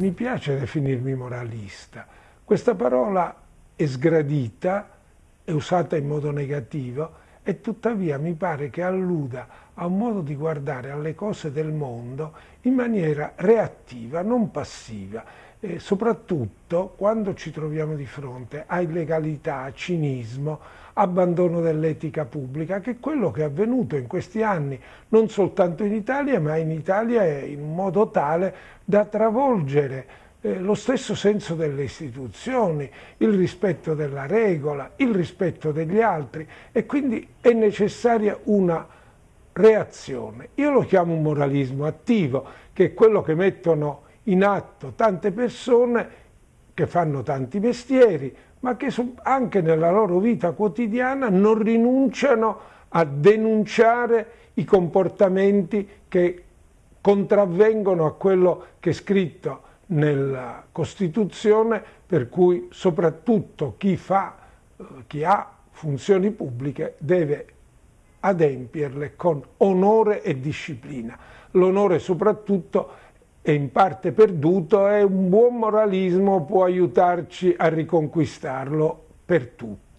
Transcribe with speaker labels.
Speaker 1: mi piace definirmi moralista. Questa parola è sgradita, è usata in modo negativo e tuttavia mi pare che alluda a un modo di guardare alle cose del mondo in maniera reattiva, non passiva, e soprattutto quando ci troviamo di fronte a illegalità, cinismo, abbandono dell'etica pubblica, che è quello che è avvenuto in questi anni, non soltanto in Italia, ma in Italia in modo tale da travolgere eh, lo stesso senso delle istituzioni, il rispetto della regola, il rispetto degli altri e quindi è necessaria una reazione. Io lo chiamo un moralismo attivo, che è quello che mettono in atto tante persone che fanno tanti mestieri, ma che anche nella loro vita quotidiana non rinunciano a denunciare i comportamenti che contravvengono a quello che è scritto nella Costituzione, per cui soprattutto chi, fa, eh, chi ha funzioni pubbliche deve adempierle con onore e disciplina. L'onore soprattutto è in parte perduto e un buon moralismo può aiutarci a riconquistarlo per tutti.